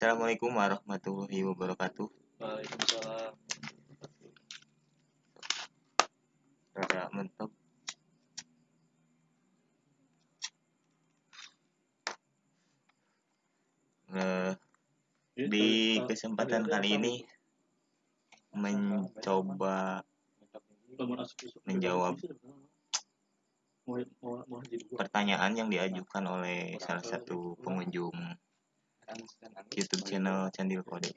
Assalamualaikum warahmatullahi wabarakatuh. Waalaikumsalam. Rada mentok. Eh, di kesempatan kali ini mencoba menjawab pertanyaan yang diajukan oleh salah satu pengunjung YouTube channel Candil Kode.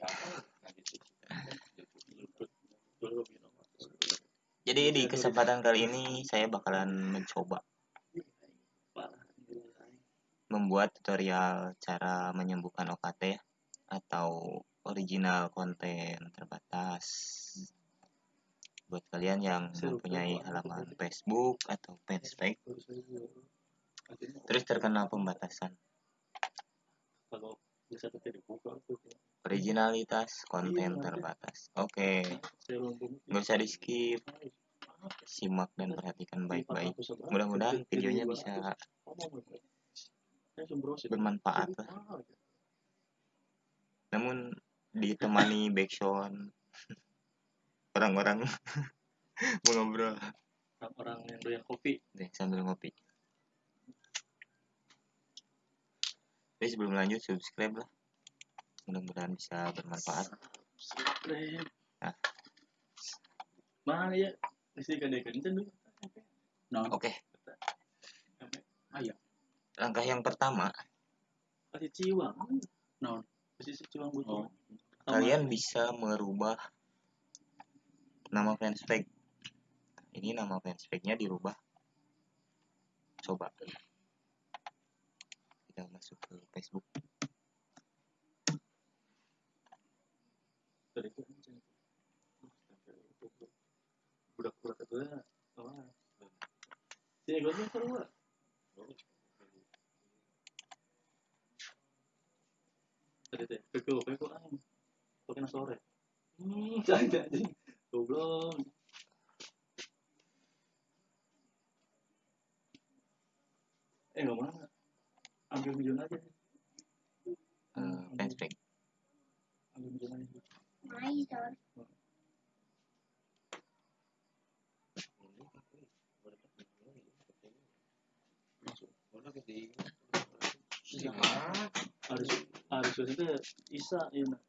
Jadi di kesempatan kali ini saya bakalan mencoba membuat tutorial cara menyembuhkan OKT atau original konten terbatas buat kalian yang mempunyai halaman Facebook atau fanspage terus terkena pembatasan originalitas konten terbatas. Oke. Nggak usah di skip simak dan perhatikan baik-baik. Mudah-mudahan videonya bisa bermanfaat. Lah namun ditemani backsound orang-orang mengobrol orang yang doyan kopi. Deh sambil ngopi Jadi sebelum lanjut subscribe lah. Mudah-mudahan bisa bermanfaat. Subscribe. Nah. ya dulu. Nah. Oke. Ayo. Langkah yang pertama. Kasih ciwang. Nah kasih ciwang Oh. kalian bisa merubah nama fanspage. Ini nama fanspage-nya dirubah. Coba kita masuk ke Facebook. Dari itu budak budak itu apa sini gue sore? Hmm jangan goblok. Eh nggak mana ambil aja. Eh, fanspage ambil milion aja. Harus harus itu isa ya nak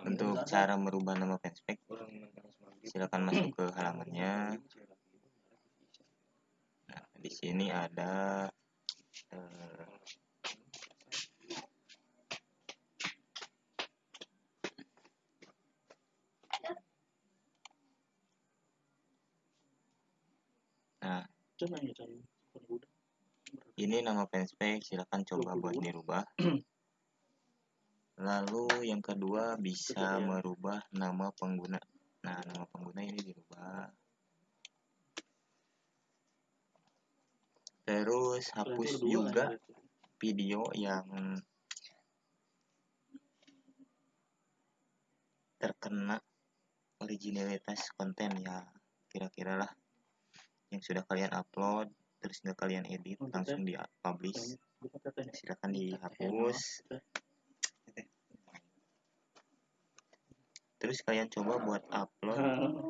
untuk cara merubah nama fanspage silakan masuk ke halamannya. Nah di sini ada eh, nah ini nama fanspage silakan coba buat dirubah. Lalu yang kedua bisa merubah nama pengguna nah nama pengguna ini dirubah. Terus hapus juga ya. video yang terkena originalitas konten ya kira-kira lah. Yang sudah kalian upload terus nggak kalian edit langsung di publish silakan dihapus terus kalian coba buat upload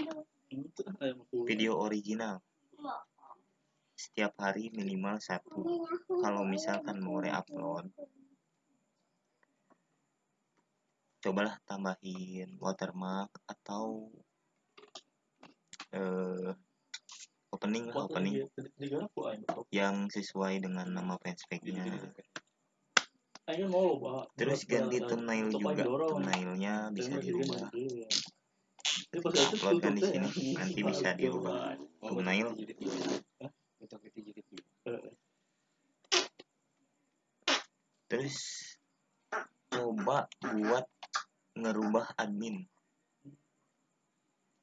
video original. Setiap hari minimal satu. Kalau misalkan mau reupload cobalah tambahin watermark atau eh, opening lah opening. yang sesuai dengan nama fanspage-nya terus ganti thumbnail juga. thumbnailnya bisa dirubah. upload kan di sini. Nanti bisa dirubah. Thumbnail. terus coba buat ngerubah admin.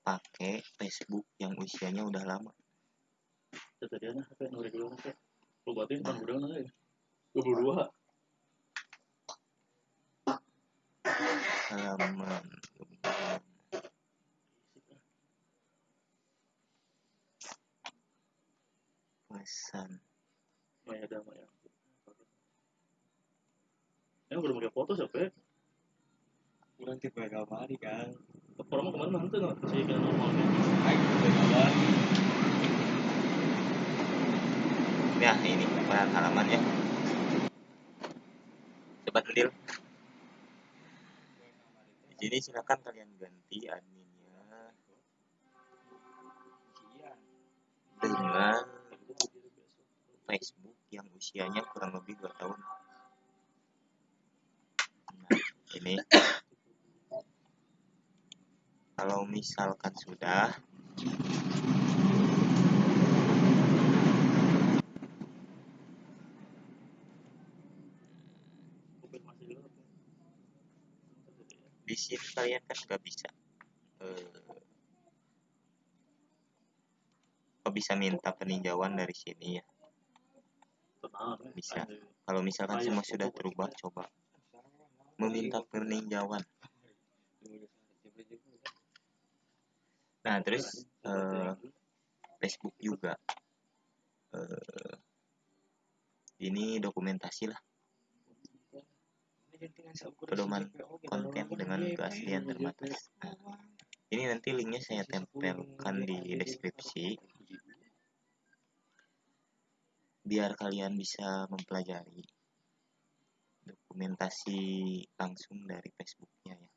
Pakai Facebook yang usianya udah lama. Tadi anak apa yang udah dulu apa? Lu batin kan udah ya? 22 halaman pesan Maya Dama ya. Yang belum pakai foto siapa ya? kurang tipe kamari kan Orang kemarin nanti nggak? Sih kan normalnya. ayo tipe kamari ya ini halaman ya. Coba di sini silakan kalian ganti adminnya. Dengan Facebook yang usianya kurang lebih 2 tahun. Nah ini. Kalau misalkan sudah Konfirmasi dulu. Di sini kalian kan nggak bisa eh, kok bisa minta peninjauan dari sini ya. Bisa. Kalau misalkan semua sudah terubah coba meminta peninjauan nah terus eh, Facebook juga eh, ini dokumentasi lah pedoman konten dengan keaslian terbatas. Nah, ini nanti linknya saya tempelkan di deskripsi. biar kalian bisa mempelajari dokumentasi langsung dari Facebooknya ya.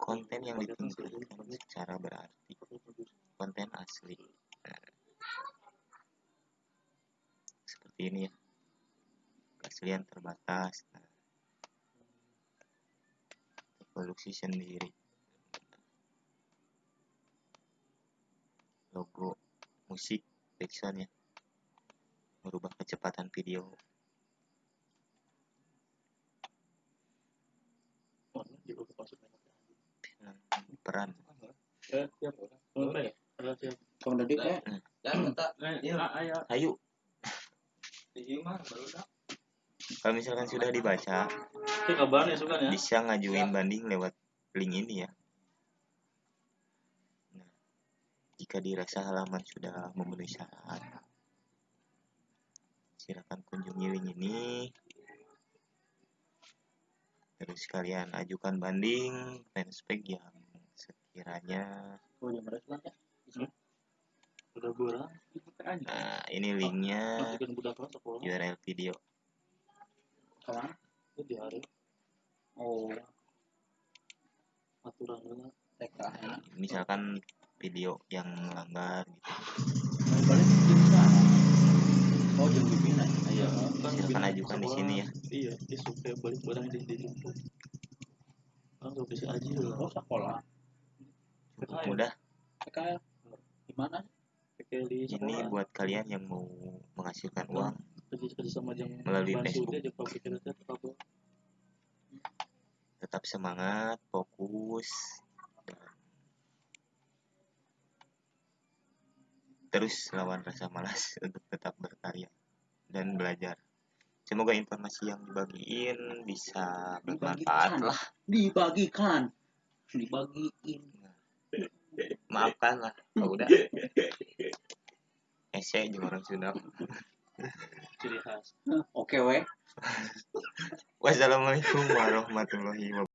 Konten yang ditampilkan secara berarti. Konten asli. Nah, seperti ini ya keaslian terbatas. Produksi sendiri. Logo musik backsound ya. Merubah kecepatan video. Peran. Ya. Dan tak Eh, Iya. ah, ayo. ayo. Di baru dah. Kalau misalkan sudah dibaca Itu kabarnya suka ya. bisa ngajuin banding lewat link ini ya nah, jika dirasa halaman sudah memenuhi syarat silakan kunjungi link ini terus kalian ajukan banding fanspage yang sekiranya oh yang ya Udah aja. nah ini linknya. URL video ke mana Itu di hari oh. Aturan dulu. TK ya misalkan video yang melanggar gitu. Oh jam pimpinan Iya. silakan ajukan di sini ya. Iya, dia suka balik barang di di jemput. Kan gak bisa aja. Oh lah. sekolah. Cukup mudah. TK di mana di ini buat kalian yang mau menghasilkan uang kerja kerja sama jam Melalui Facebook. tetap semangat fokus. Terus lawan rasa malas untuk tetap berkarya dan belajar. Semoga informasi yang dibagiin bisa bermanfaat. Lah. Dibagikan. Dibagiin. Maafkan lah kalau udah ese juga orang Sunda ciri khas. Oke weh. Wassalamualaikum warahmatullahi wabarakatuh